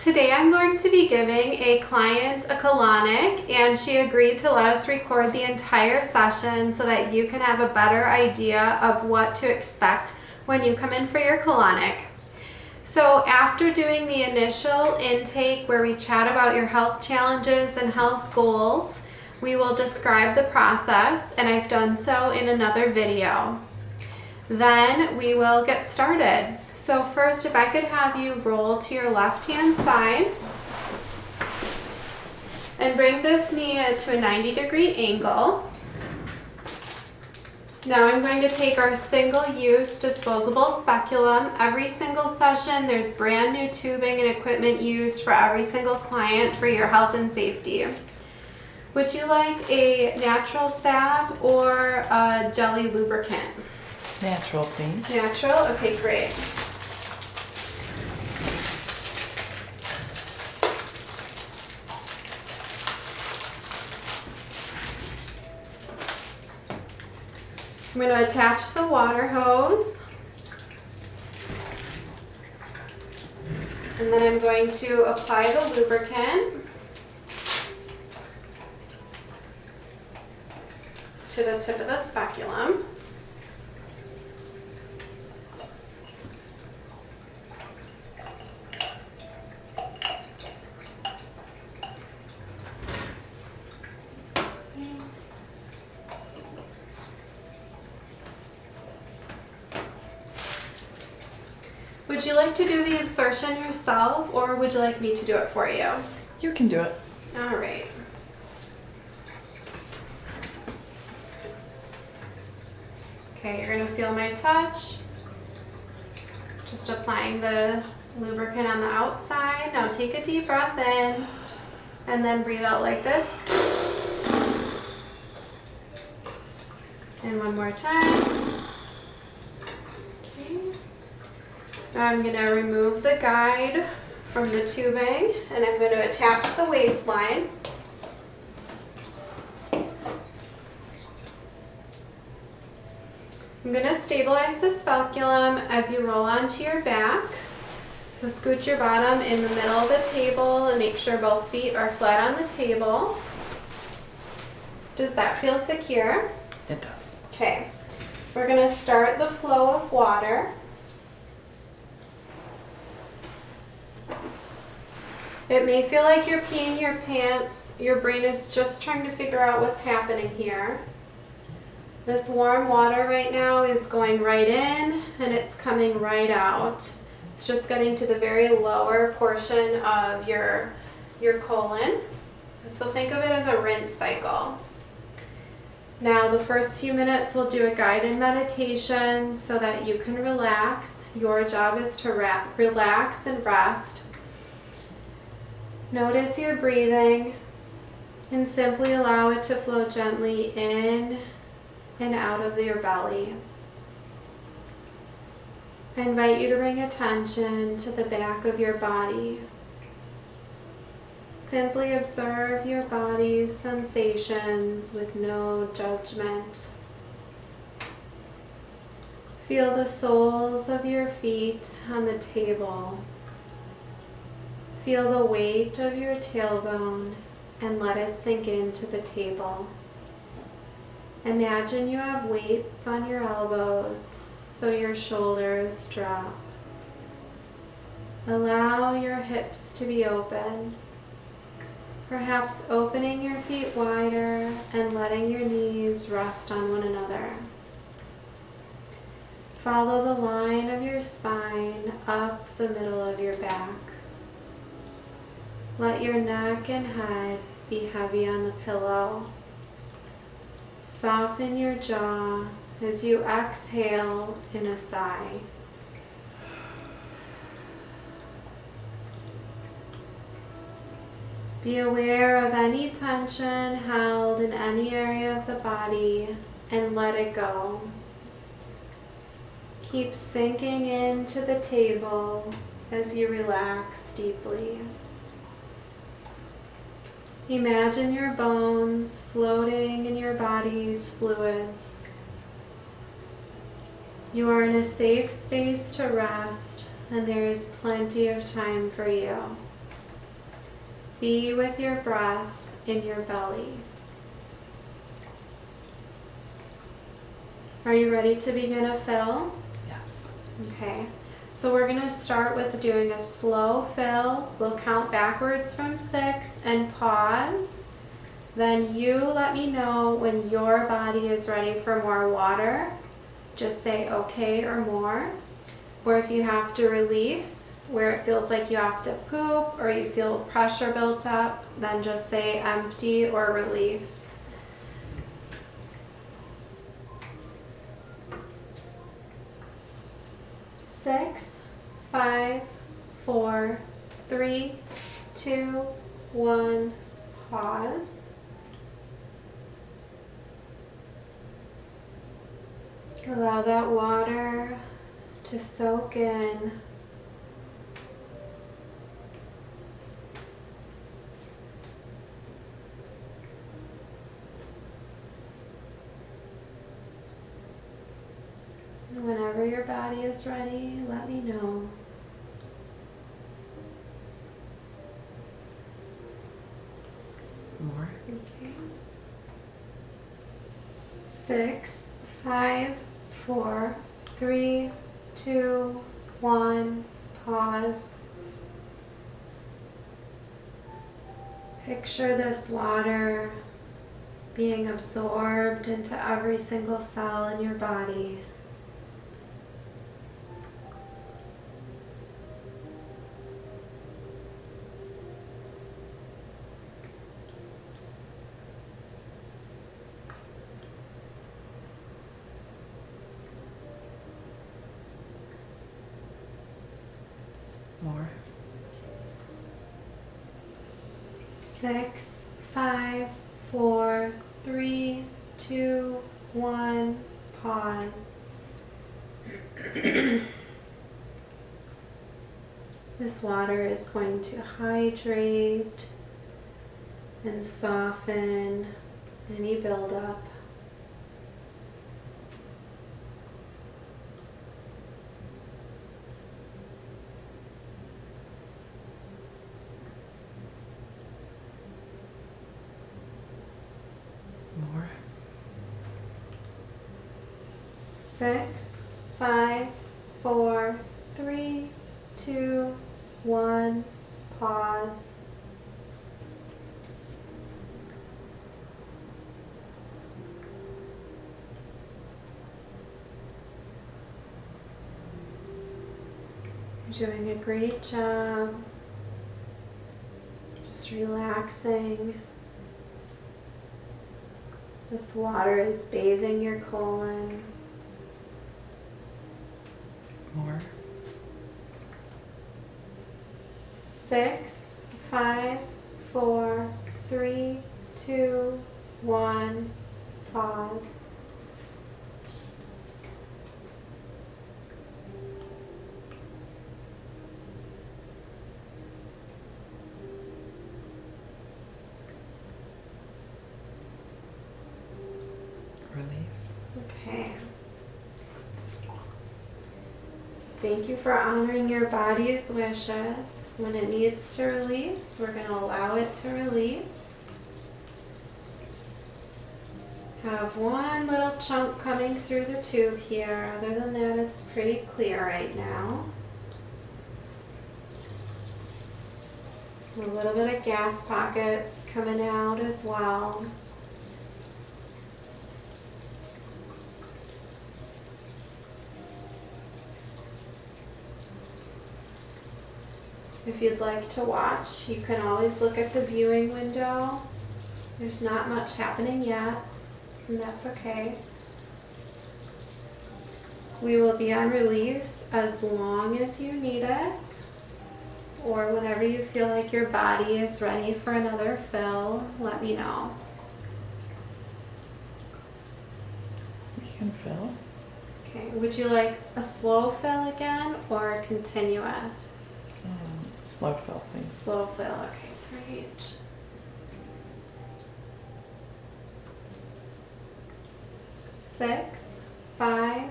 Today I'm going to be giving a client a colonic and she agreed to let us record the entire session so that you can have a better idea of what to expect when you come in for your colonic. So after doing the initial intake where we chat about your health challenges and health goals, we will describe the process and I've done so in another video. Then we will get started. So first, if I could have you roll to your left-hand side and bring this knee to a 90 degree angle. Now I'm going to take our single-use disposable speculum. Every single session, there's brand new tubing and equipment used for every single client for your health and safety. Would you like a natural stab or a jelly lubricant? Natural, please. Natural? Okay, great. I'm going to attach the water hose. And then I'm going to apply the lubricant to the tip of the speculum. Would you like to do the insertion yourself or would you like me to do it for you? You can do it. All right. Okay, you're gonna feel my touch. Just applying the lubricant on the outside. Now take a deep breath in and then breathe out like this. And one more time. Okay. Now I'm going to remove the guide from the tubing and I'm going to attach the waste line. I'm going to stabilize the speculum as you roll onto your back. So scoot your bottom in the middle of the table and make sure both feet are flat on the table. Does that feel secure? It does. Okay, we're going to start the flow of water. It may feel like you're peeing your pants. Your brain is just trying to figure out what's happening here. This warm water right now is going right in and it's coming right out. It's just getting to the very lower portion of your, your colon. So think of it as a rinse cycle. Now the first few minutes we'll do a guided meditation so that you can relax. Your job is to relax and rest. Notice your breathing and simply allow it to flow gently in and out of your belly. I invite you to bring attention to the back of your body. Simply observe your body's sensations with no judgment. Feel the soles of your feet on the table. Feel the weight of your tailbone and let it sink into the table. Imagine you have weights on your elbows so your shoulders drop. Allow your hips to be open, perhaps opening your feet wider and letting your knees rest on one another. Follow the line of your spine up the middle of your back. Let your neck and head be heavy on the pillow. Soften your jaw as you exhale in a sigh. Be aware of any tension held in any area of the body and let it go. Keep sinking into the table as you relax deeply. Imagine your bones floating in your body's fluids. You are in a safe space to rest and there is plenty of time for you. Be with your breath in your belly. Are you ready to begin a fill? Yes. Okay, so we're gonna start with doing a slow fill. We'll count backwards from six and pause. Then you let me know when your body is ready for more water. Just say okay or more. Or if you have to release, where it feels like you have to poop or you feel pressure built up, then just say empty or release. Six, five, four, three, two, one, pause. Allow that water to soak in. Whenever your body is ready, let me know. More. Okay. Six, five, four, three, two, one, pause. Picture this water being absorbed into every single cell in your body. More. Six, five, four, three, two, one, pause. this water is going to hydrate and soften any buildup. More. Six, five, four, three, two, one, pause. You're doing a great job. Just relaxing. This water is bathing your colon. More. Six, five, four, three, two, one, pause. Release. Okay. So thank you for honoring your body's wishes. When it needs to release, we're going to allow it to release. Have one little chunk coming through the tube here. Other than that, it's pretty clear right now. A little bit of gas pockets coming out as well. If you'd like to watch, you can always look at the viewing window. There's not much happening yet, and that's okay. We will be on release as long as you need it, or whenever you feel like your body is ready for another fill, let me know. We can fill. Okay, would you like a slow fill again or a continuous? Slow fill, please. Slow fill, okay, great. Six, five,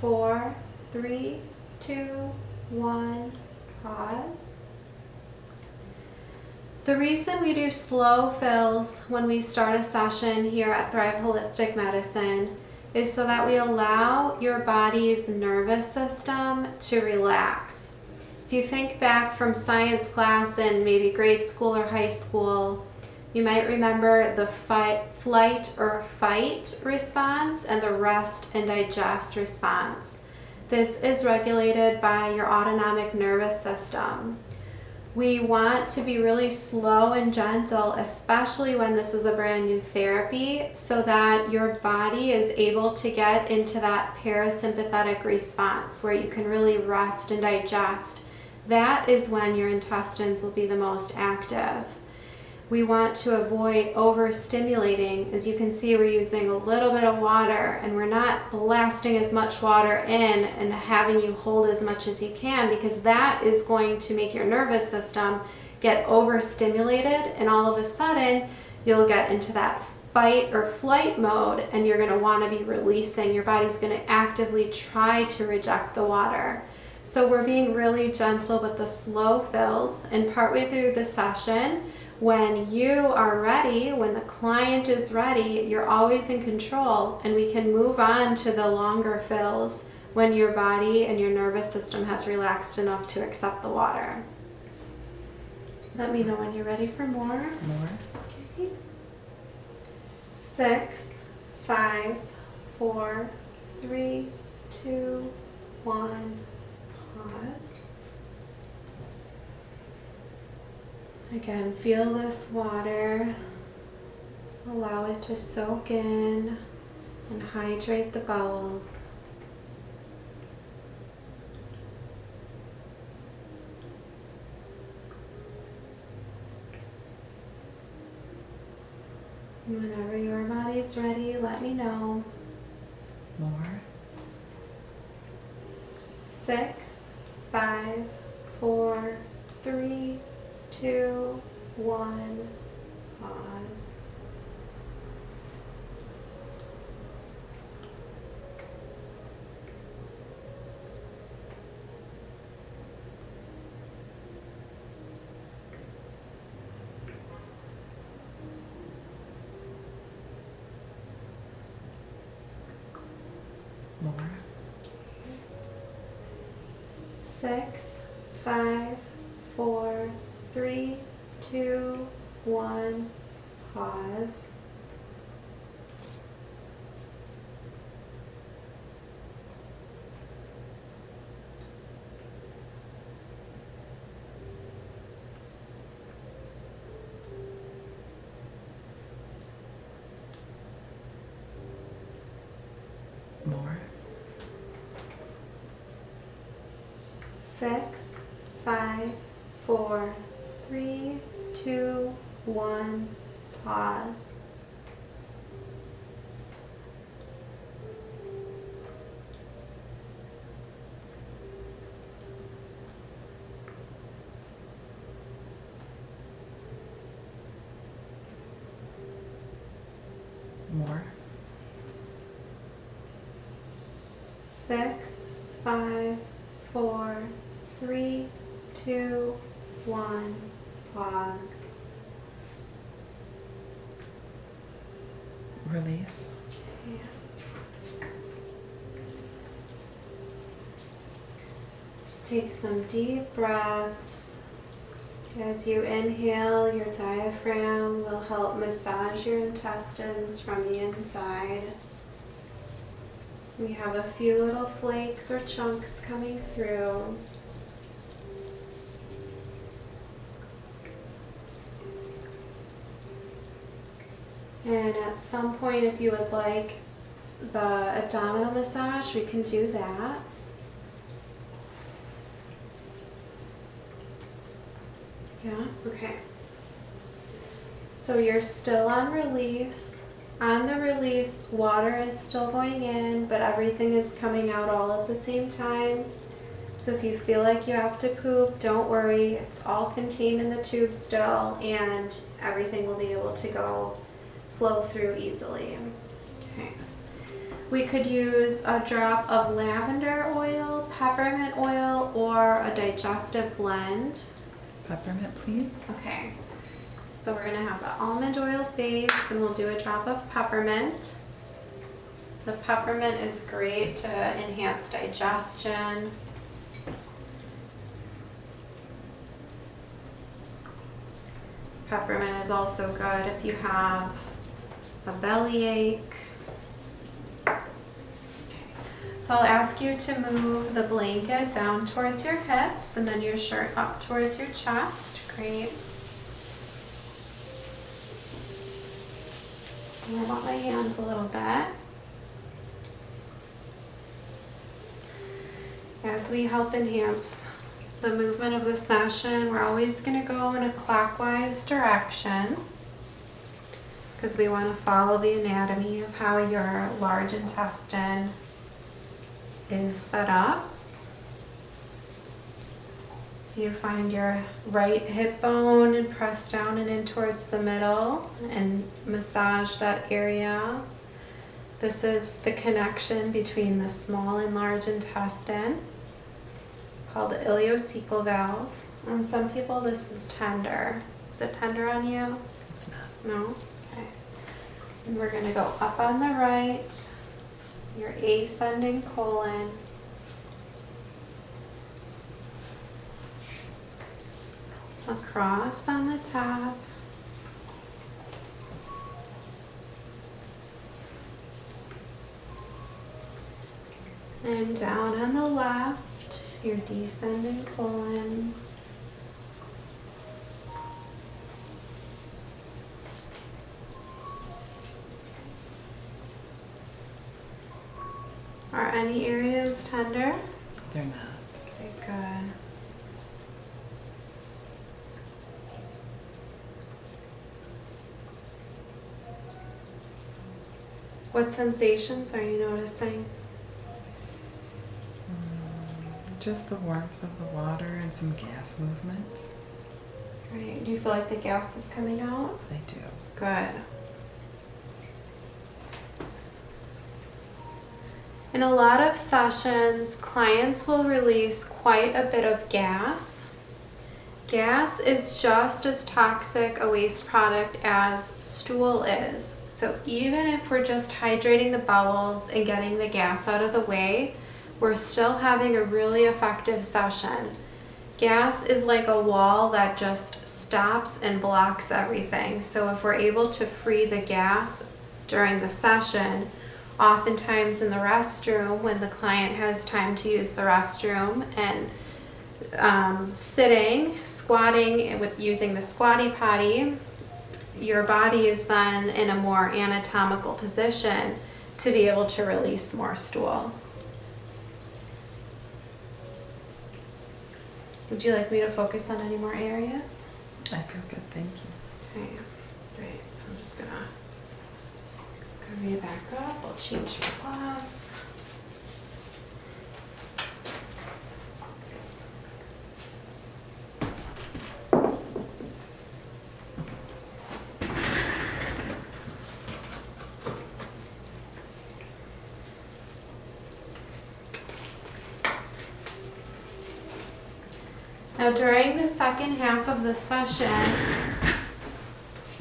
four, three, two, one, pause. The reason we do slow fills when we start a session here at Thrive Holistic Medicine is so that we allow your body's nervous system to relax. If you think back from science class in maybe grade school or high school, you might remember the fight, flight or fight response and the rest and digest response. This is regulated by your autonomic nervous system. We want to be really slow and gentle, especially when this is a brand new therapy, so that your body is able to get into that parasympathetic response where you can really rest and digest. That is when your intestines will be the most active. We want to avoid overstimulating. As you can see, we're using a little bit of water and we're not blasting as much water in and having you hold as much as you can because that is going to make your nervous system get overstimulated and all of a sudden you'll get into that fight or flight mode and you're going to want to be releasing. Your body's going to actively try to reject the water. So we're being really gentle with the slow fills and partway through the session, when you are ready, when the client is ready, you're always in control and we can move on to the longer fills when your body and your nervous system has relaxed enough to accept the water. Let me know when you're ready for more. More. Okay. Six, five, four, three, two, one, pause. Again, feel this water. Allow it to soak in and hydrate the bowels. And Whenever your body's ready, let me know. More. Six, five, four, three, two, one. Pause. More. Six, five, four, three, two, one. Pause. More. Six, five, four, three, two, one. Pause. More. Six, five, four, three, two, one. Pause. Release. Just take some deep breaths. As you inhale, your diaphragm will help massage your intestines from the inside. We have a few little flakes or chunks coming through. And at some point, if you would like the abdominal massage, we can do that. Yeah, okay. So you're still on release. On the release, water is still going in, but everything is coming out all at the same time. So if you feel like you have to poop, don't worry. It's all contained in the tube still, and everything will be able to go flow through easily. Okay. We could use a drop of lavender oil, peppermint oil, or a digestive blend. Peppermint, please. Okay. So we're gonna have the almond oil base and we'll do a drop of peppermint. The peppermint is great to enhance digestion. Peppermint is also good if you have a bellyache. So I'll ask you to move the blanket down towards your hips and then your shirt up towards your chest. Great. Warm up my hands a little bit. As we help enhance the movement of the session, we're always going to go in a clockwise direction because we want to follow the anatomy of how your large intestine is set up. You find your right hip bone and press down and in towards the middle and massage that area. This is the connection between the small and large intestine called the ileocecal valve. On some people this is tender. Is it tender on you? It's not. No? Okay. And we're gonna go up on the right, your ascending colon. Across on the top. And down on the left, your descending colon. Any areas tender? They're not. Okay, good. What sensations are you noticing? Mm, Just the warmth of the water and some gas movement. Right. Do you feel like the gas is coming out? I do. Good. In a lot of sessions, clients will release quite a bit of gas. Gas is just as toxic a waste product as stool is. So even if we're just hydrating the bowels and getting the gas out of the way, we're still having a really effective session. Gas is like a wall that just stops and blocks everything. So if we're able to free the gas during the session, oftentimes in the restroom when the client has time to use the restroom and um, sitting, squatting with using the squatty potty, your body is then in a more anatomical position to be able to release more stool. Would you like me to focus on any more areas? I feel good, thank you. Okay, great. So I'm just gonna you back up. I'll change your gloves. Now during the second half of the session,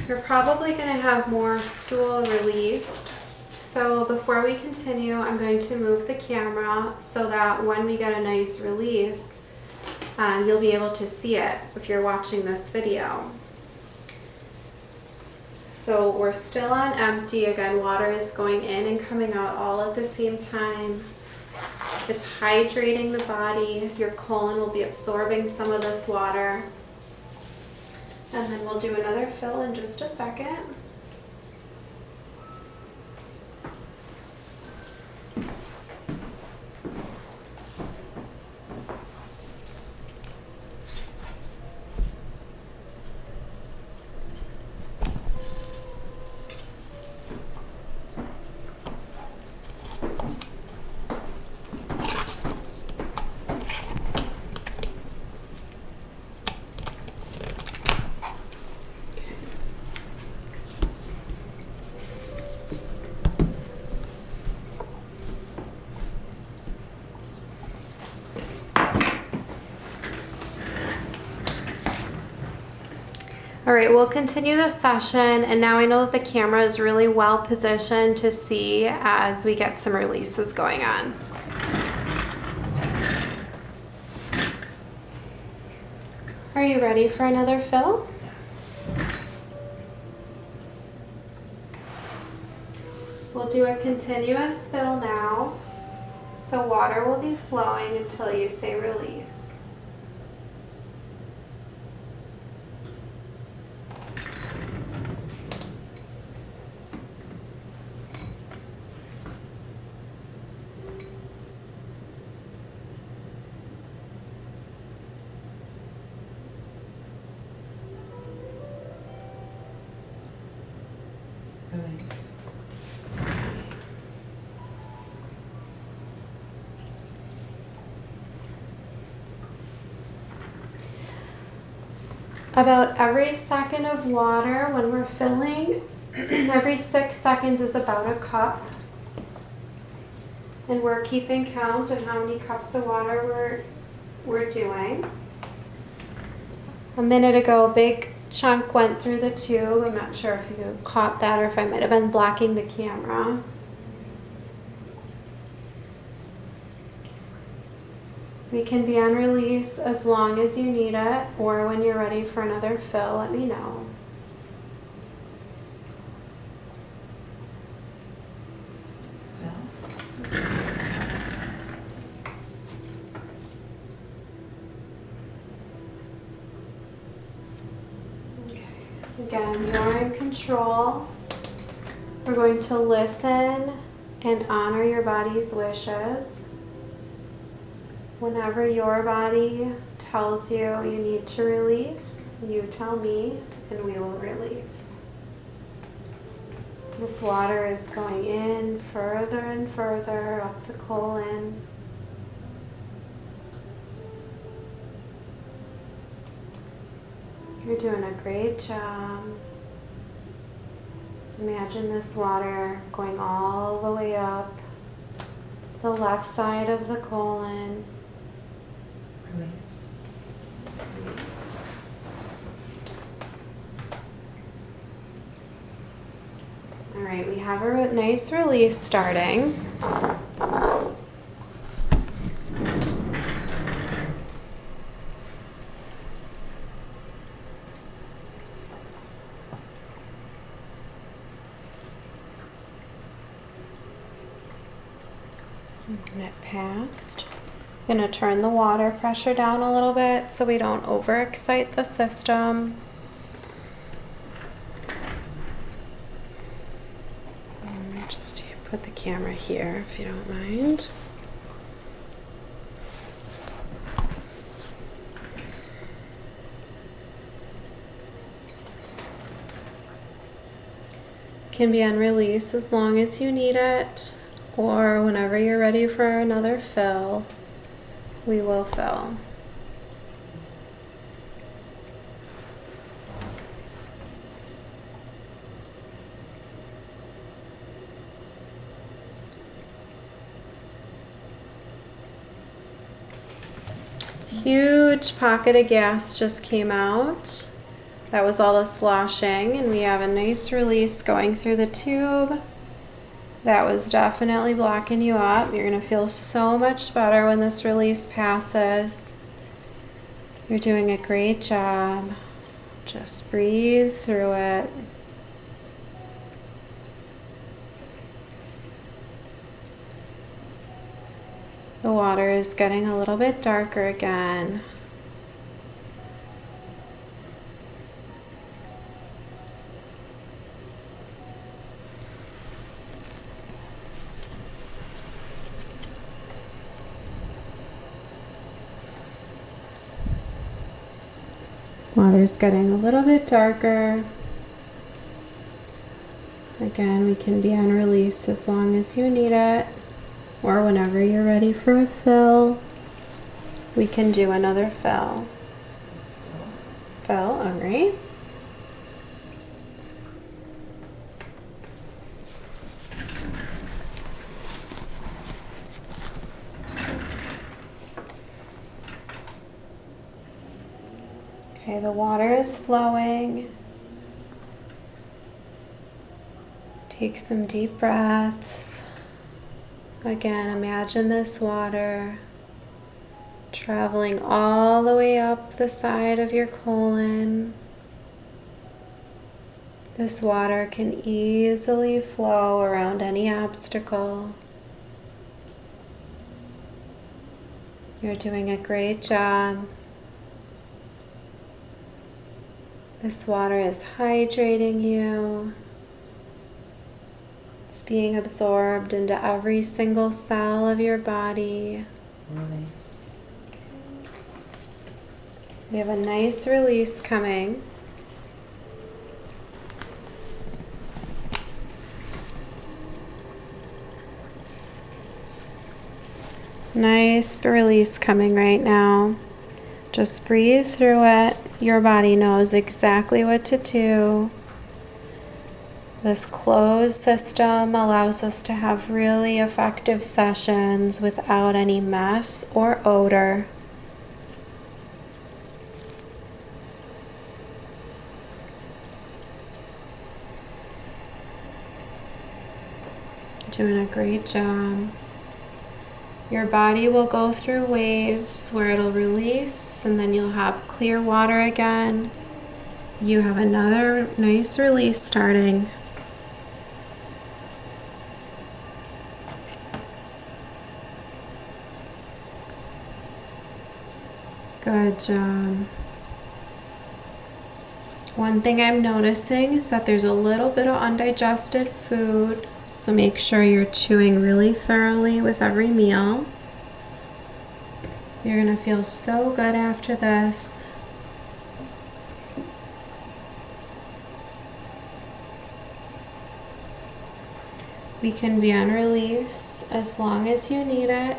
you're probably going to have more stool released. So before we continue, I'm going to move the camera so that when we get a nice release, um, you'll be able to see it if you're watching this video. So we're still on empty. Again, water is going in and coming out all at the same time. It's hydrating the body. Your colon will be absorbing some of this water. And then we'll do another fill in just a second. Right, we'll continue the session, and now I know that the camera is really well positioned to see as we get some releases going on. Are you ready for another fill? Yes. We'll do a continuous fill now. So water will be flowing until you say release. Release. About every second of water when we're filling, every six seconds is about a cup. And we're keeping count of how many cups of water we're, we're doing. A minute ago, a big chunk went through the tube. I'm not sure if you caught that or if I might have been blocking the camera. We can be on release as long as you need it, or when you're ready for another fill, let me know. Fill. Again, you're in control. We're going to listen and honor your body's wishes. Whenever your body tells you you need to release, you tell me and we will release. This water is going in further and further up the colon. You're doing a great job. Imagine this water going all the way up the left side of the colon. Release. Release. All right, we have a nice release starting. And it passed. I'm Gonna turn the water pressure down a little bit so we don't overexcite the system. And Just put the camera here if you don't mind. Can be on release as long as you need it, or whenever you're ready for another fill, we will fill. Huge pocket of gas just came out. That was all the sloshing, and we have a nice release going through the tube. That was definitely blocking you up. You're going to feel so much better when this release passes. You're doing a great job. Just breathe through it. The water is getting a little bit darker again. Water's getting a little bit darker. Again, we can be on release as long as you need it, or whenever you're ready for a fill, we can do another fill. Fill. All right. Okay, the water is flowing. Take some deep breaths. Again, imagine this water traveling all the way up the side of your colon. This water can easily flow around any obstacle. You're doing a great job. This water is hydrating you. It's being absorbed into every single cell of your body. Release. We have a nice release coming. Nice release coming right now. Just breathe through it. Your body knows exactly what to do. This closed system allows us to have really effective sessions without any mess or odor. Doing a great job. Your body will go through waves where it'll release and then you'll have clear water again. You have another nice release starting. Good job. Um, one thing I'm noticing is that there's a little bit of undigested food, so make sure you're chewing really thoroughly with every meal. You're going to feel so good after this. We can be on release as long as you need it.